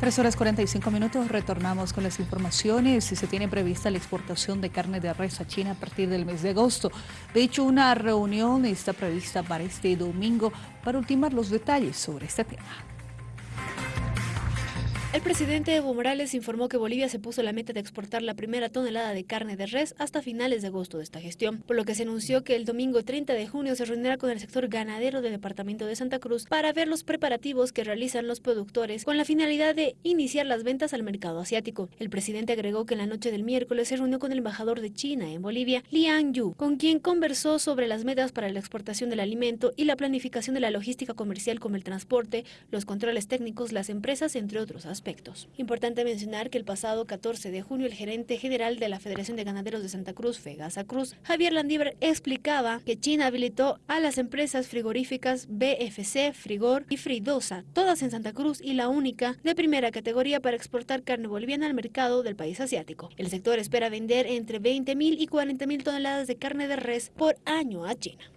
3 horas 45 minutos, retornamos con las informaciones. Se tiene prevista la exportación de carne de res a China a partir del mes de agosto. De hecho, una reunión está prevista para este domingo para ultimar los detalles sobre este tema. El presidente Evo Morales informó que Bolivia se puso la meta de exportar la primera tonelada de carne de res hasta finales de agosto de esta gestión, por lo que se anunció que el domingo 30 de junio se reunirá con el sector ganadero del departamento de Santa Cruz para ver los preparativos que realizan los productores con la finalidad de iniciar las ventas al mercado asiático. El presidente agregó que en la noche del miércoles se reunió con el embajador de China en Bolivia, Liang Yu, con quien conversó sobre las metas para la exportación del alimento y la planificación de la logística comercial como el transporte, los controles técnicos, las empresas, entre otros Importante mencionar que el pasado 14 de junio el gerente general de la Federación de Ganaderos de Santa Cruz, Fegasa Cruz, Javier Landívar, explicaba que China habilitó a las empresas frigoríficas BFC, Frigor y Fridosa, todas en Santa Cruz y la única de primera categoría para exportar carne boliviana al mercado del país asiático. El sector espera vender entre 20.000 y 40.000 toneladas de carne de res por año a China.